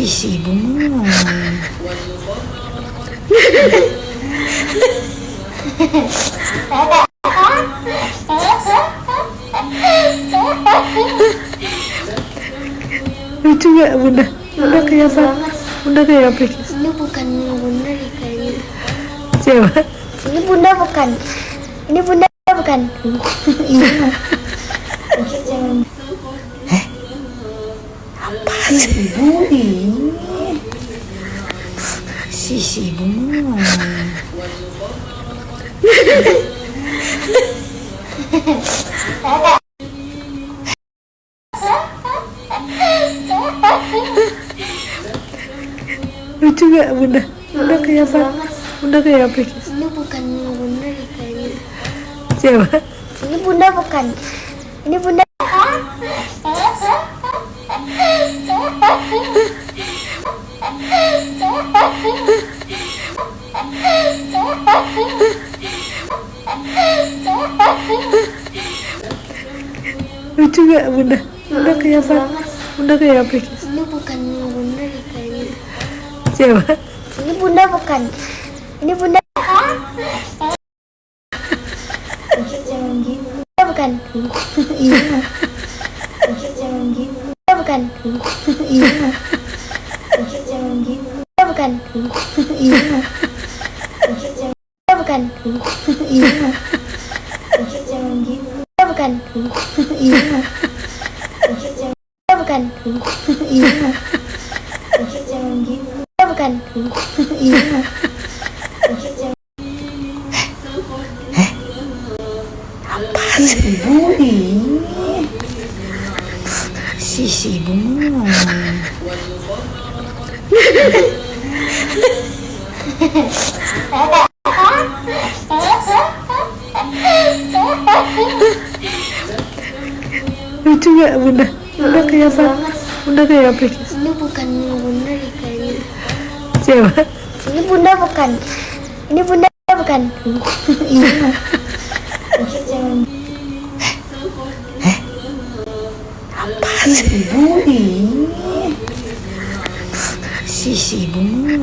si si bunga lucu gak bunda bunda kayak apa bunda kayak apa Ini bukan bunda deh kayaknya. siapa Ini bunda bukan. Ini bunda bukan. Iya. Jangan. Apaan sih? Budi si si lucu gak? Bunda. Bunda kayak apa? bunda kayak apa? Ini bukan bunda kayaknya. siapa? Ini bunda bukan. Ini bunda. Lucu gak bunda bunda kayak apa bunda kayak apa Ini bukan bunda kayaknya. siapa Ini bunda bukan. Ini bunda. Jangan gitu. Bunda bukan. Iya. Jangan gitu. Bunda bukan. Iya. Jangan gitu. Bunda bukan. Iya. Bunda bukan. Iya. Jangan gitu. Bukan. Iya. Bunda bukan. Iya. Jangan bukan. Iya. apaan sih? Budi si si bunga lucu gak bunda? Bunda kayak apa? Bunda kayak apa? Ini bukan. Siapa Ini bunda bukan. Ini bunda bukan. Jangan. apaan sih si si bunga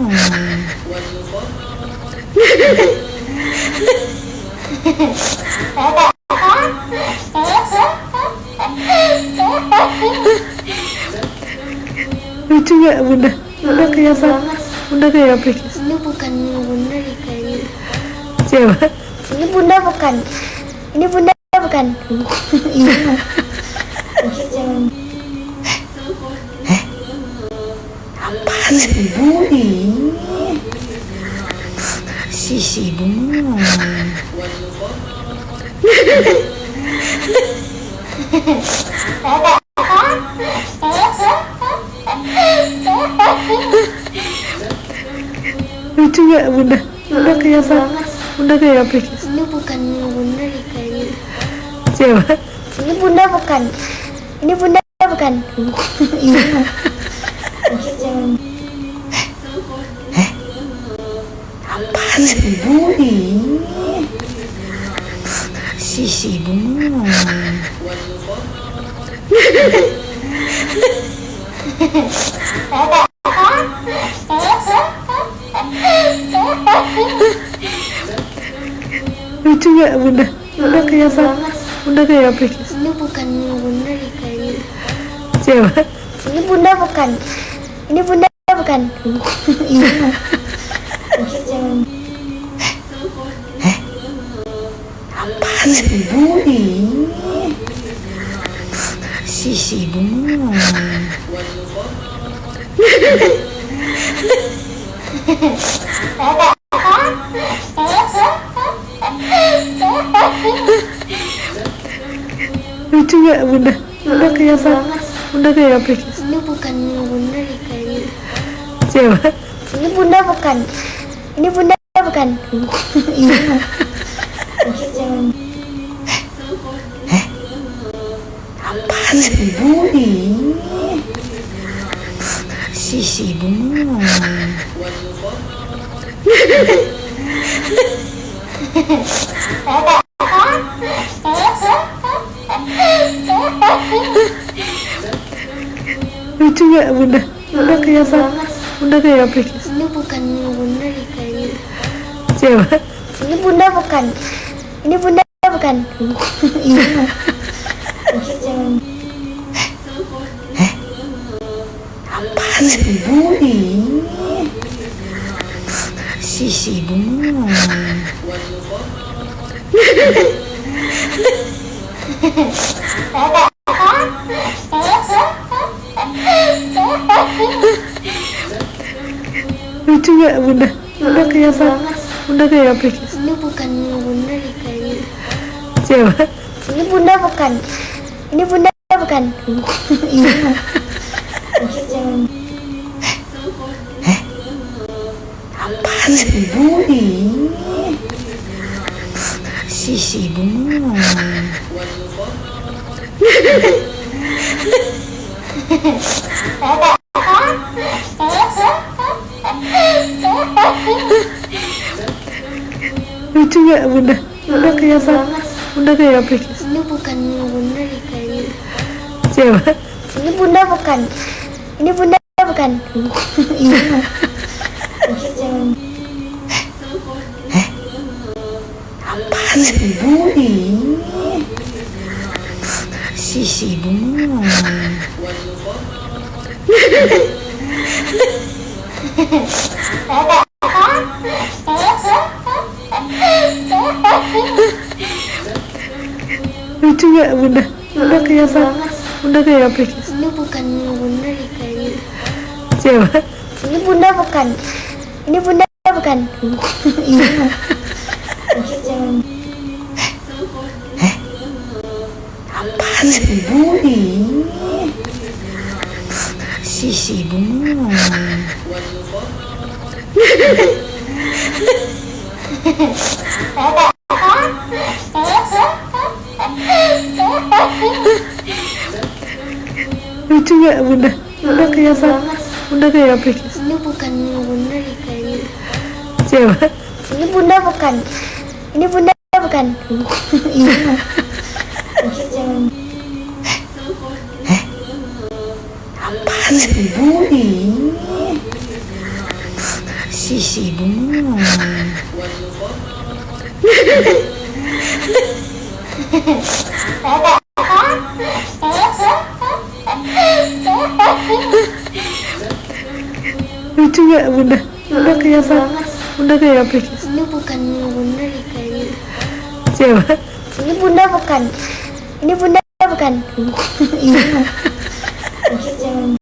lucu gak bunda bunda apa bunda kayak apa Ini bukan bunda kayaknya. siapa Ini bunda bukan. Ini bunda bukan. Jangan. apaan sih budi si si bunga lucu gak bunda? Bunda kayak apa? bunda kayak apa? Ini bukan bunda deh kayaknya. siapa? Ini bunda bukan. Ini bunda bukan. Jangan. apaan sih? Budi si si bunga lucu gak bunda bunda kayak apa bunda kayak apa Ini bukan bunda deh kayaknya. siapa Ini bunda bukan. Ini bunda bukan. Iya. Jangan. apaan sih budi si si bunga lucu gak bunda bunda kayak apa bunda kayak apa Ini bukan bunda deh kayaknya. siapa Ini bunda bukan. Ini bunda bukan. Jangan. apaan sih budi si si bunga lucu gak bunda bunda kayak apa bunda kayak apa Ini bukan bunda deh kayaknya. siapa Ini bunda bukan. Ini bunda bukan. Iya. Jangan. Ibu ini si si ibu lucu gak bunda bunda kayak apa bunda kayak apa Ini bukan bunda kayaknya. siapa Ini bunda bukan. Ini bunda bukan. Iya. Jangan. ibu ini si si ibu lucu gak bunda bunda kayak apa bunda kayak apa Ini bukan bunda deh kayaknya. siapa Ini bunda bukan. Ini bunda bukan. ibu ini si si ibu lucu gak bunda bunda kayak apa bunda kayak apa Ini bukan bunda kayaknya. siapa Ini bunda bukan. Ini bunda bukan. ibu ini si ibu lucu gak bunda bunda kayak apa bunda kayak apa Ini bukan bunda kayaknya. siapa Ini bunda bukan. Ini bunda bukan. Iya. ibu ini si si ibu lucu gak bunda bunda kayak apa bunda kayak apa Ini bukan bunda kayaknya. siapa Ini bunda bukan. Ini bunda bukan. Iya.